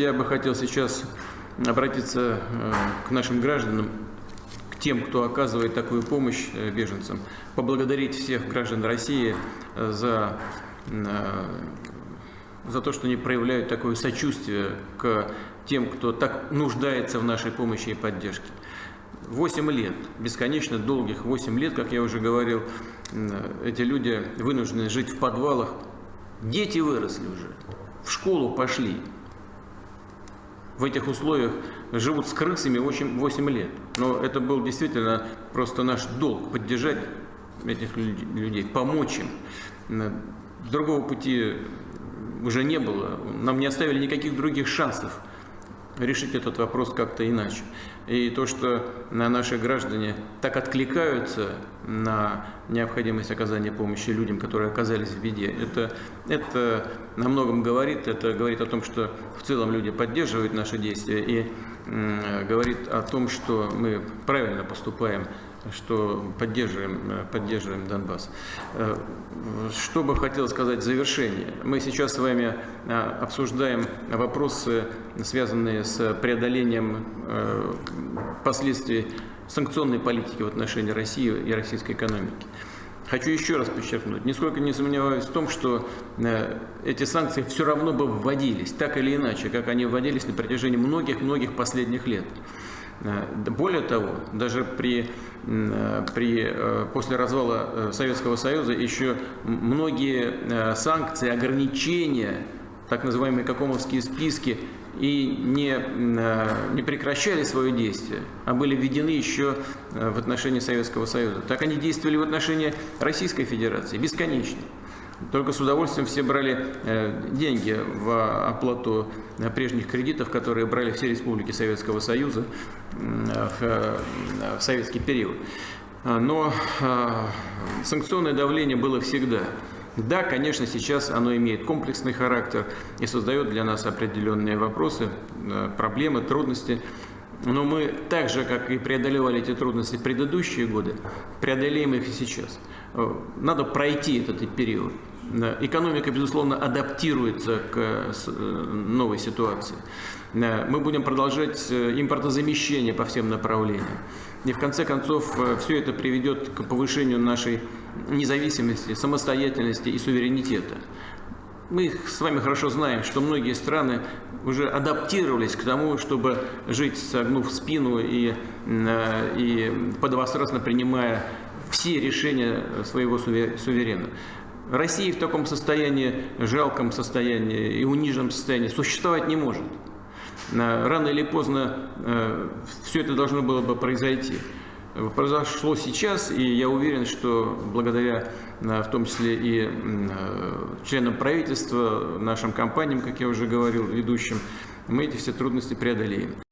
Я бы хотел сейчас обратиться э, к нашим гражданам, к тем, кто оказывает такую помощь э, беженцам, поблагодарить всех граждан России э, за, за то, что они проявляют такое сочувствие к тем, кто так нуждается в нашей помощи и поддержке. Восемь лет, бесконечно долгих восемь лет, как я уже говорил, эти люди вынуждены жить в подвалах. Дети выросли уже, в школу пошли, в этих условиях живут с крысами 8, 8 лет. Но это был действительно просто наш долг поддержать этих людей, помочь им. Другого пути уже не было. Нам не оставили никаких других шансов решить этот вопрос как-то иначе. И то, что наши граждане так откликаются на необходимость оказания помощи людям, которые оказались в беде, это, это на многом говорит. Это говорит о том, что в целом люди поддерживают наши действия и говорит о том, что мы правильно поступаем что поддерживаем, э, поддерживаем Донбасс. Э, что бы хотел сказать в завершение. Мы сейчас с вами э, обсуждаем вопросы, связанные с преодолением последствий санкционной политики в отношении России и российской экономики. Хочу еще раз подчеркнуть, нисколько не сомневаюсь в том, что эти санкции все равно бы вводились, так или иначе, как они вводились на протяжении многих-многих последних лет. Э, более того, даже при, э, при, э, после развала Советского Союза еще многие санкции, ограничения, так называемые какомовские списки, и не, не прекращали свое действие, а были введены еще в отношении Советского Союза. Так они действовали в отношении Российской Федерации бесконечно. Только с удовольствием все брали э, деньги в оплату э, прежних кредитов, которые брали все республики Советского Союза в советский период. Но санкционное давление было всегда. Да, конечно, сейчас оно имеет комплексный характер и создает для нас определенные вопросы, э, проблемы, трудности. Но мы так же, как и преодолевали эти трудности в предыдущие годы, преодолеем их и сейчас. Надо пройти этот период. Экономика, безусловно, адаптируется к э, новой ситуации. Мы будем продолжать э, импортозамещение по всем направлениям. И в конце концов э, все это приведет к повышению нашей независимости, самостоятельности и суверенитета. Мы с вами хорошо знаем, что многие страны уже адаптировались к тому, чтобы жить, согнув спину и, и подвострастно принимая все решения своего суверена. Россия в таком состоянии, жалком состоянии и униженном состоянии существовать не может. Рано или поздно э, все это должно было бы произойти. Произошло сейчас, и я уверен, что благодаря, э, в том числе и э, членам правительства, нашим компаниям, как я уже говорил, ведущим, мы эти все трудности преодолеем.